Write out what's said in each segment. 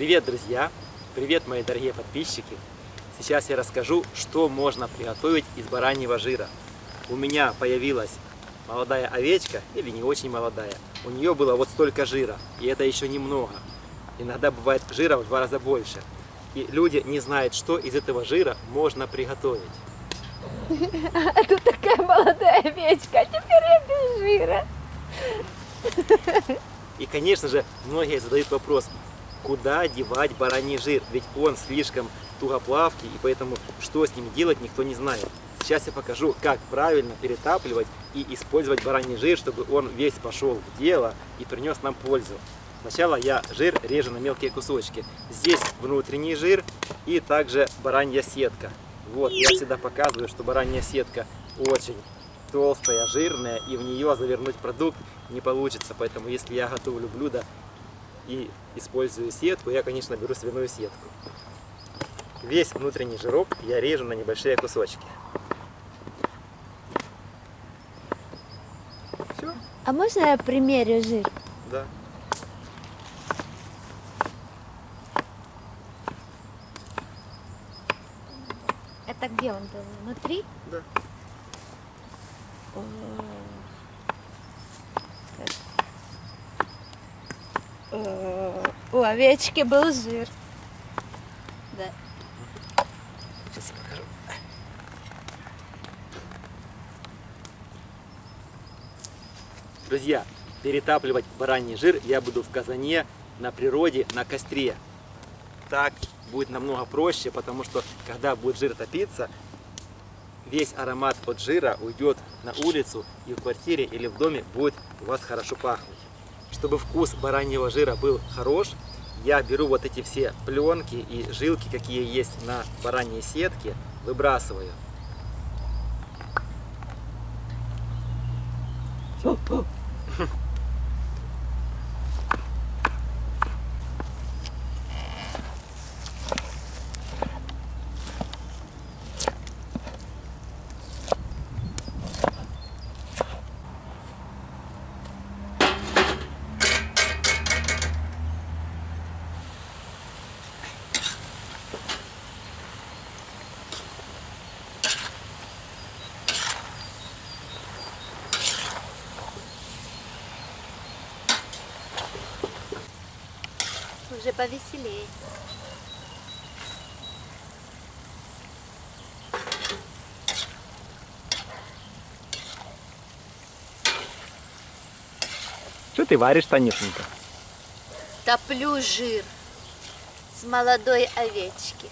Привет, друзья! Привет, мои дорогие подписчики! Сейчас я расскажу, что можно приготовить из бараньего жира. У меня появилась молодая овечка, или не очень молодая. У нее было вот столько жира, и это еще немного. Иногда бывает жира в два раза больше. И люди не знают, что из этого жира можно приготовить. А тут такая молодая овечка, а теперь я без жира. И, конечно же, многие задают вопрос, куда девать бараний жир, ведь он слишком тугоплавкий, и поэтому что с ним делать никто не знает. Сейчас я покажу, как правильно перетапливать и использовать бараний жир, чтобы он весь пошел в дело и принес нам пользу. Сначала я жир режу на мелкие кусочки. Здесь внутренний жир и также баранья сетка. Вот, я всегда показываю, что баранья сетка очень толстая, жирная, и в нее завернуть продукт не получится. Поэтому, если я готовлю блюдо и использую сетку, я, конечно, беру свиную сетку. Весь внутренний жирок я режу на небольшие кусочки. Все? А можно я примерю жир? Да. Это где он был? Внутри? Да. О. У овечки был жир. Да. Сейчас я покажу. Друзья, перетапливать бараний жир я буду в казане на природе, на костре. Так будет намного проще, потому что когда будет жир топиться, весь аромат от жира уйдет на улицу и в квартире или в доме будет у вас хорошо пахнуть. Чтобы вкус бараньего жира был хорош, я беру вот эти все пленки и жилки, какие есть на бараньей сетке, выбрасываю. Уже повеселее. Что ты варишь, Танюшенька? Топлю жир с молодой овечки.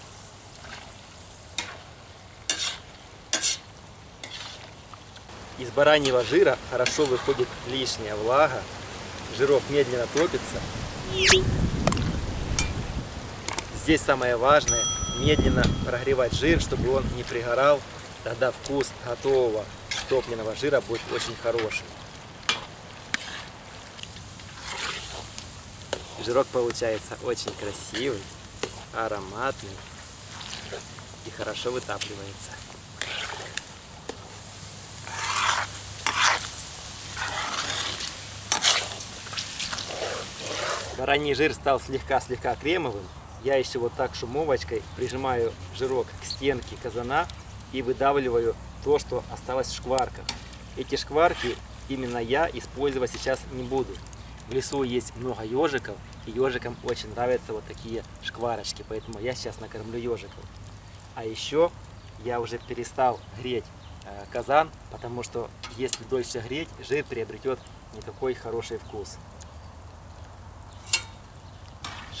Из бараньего жира хорошо выходит лишняя влага, жирок медленно топится. Здесь самое важное медленно прогревать жир, чтобы он не пригорал, тогда вкус готового топленого жира будет очень хороший. Жирок получается очень красивый, ароматный и хорошо вытапливается. Бараний жир стал слегка-слегка кремовым. Я еще вот так шумовочкой прижимаю жирок к стенке казана и выдавливаю то, что осталось в шкварках. Эти шкварки именно я использовать сейчас не буду. В лесу есть много ежиков, и ежикам очень нравятся вот такие шкварочки, поэтому я сейчас накормлю ежиков. А еще я уже перестал греть э, казан, потому что если дольше греть, жир приобретет не такой хороший вкус.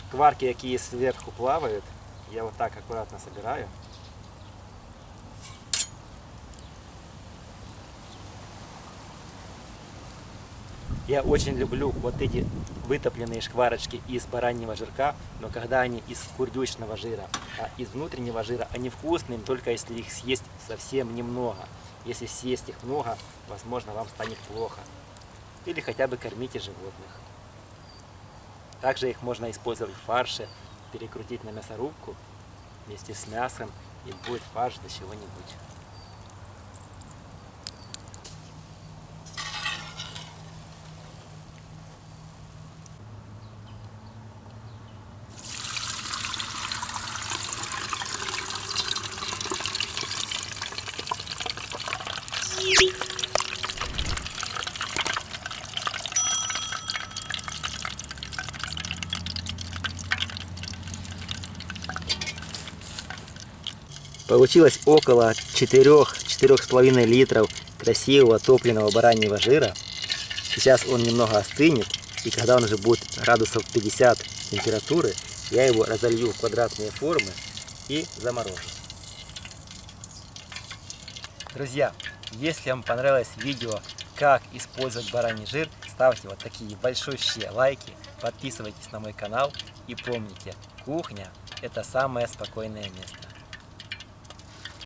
Шкварки, какие сверху плавают, я вот так аккуратно собираю. Я очень люблю вот эти вытопленные шкварочки из бараньего жирка, но когда они из курдючного жира, а из внутреннего жира, они вкусные, только если их съесть совсем немного. Если съесть их много, возможно, вам станет плохо. Или хотя бы кормите животных. Также их можно использовать в фарше, перекрутить на мясорубку вместе с мясом, и будет фарш до чего-нибудь. Получилось около 4-4,5 литров красивого топленого бараньего жира. Сейчас он немного остынет, и когда он уже будет градусов 50 температуры, я его разолью в квадратные формы и заморожу. Друзья, если вам понравилось видео, как использовать бараний жир, ставьте вот такие большущие лайки, подписывайтесь на мой канал и помните, кухня это самое спокойное место.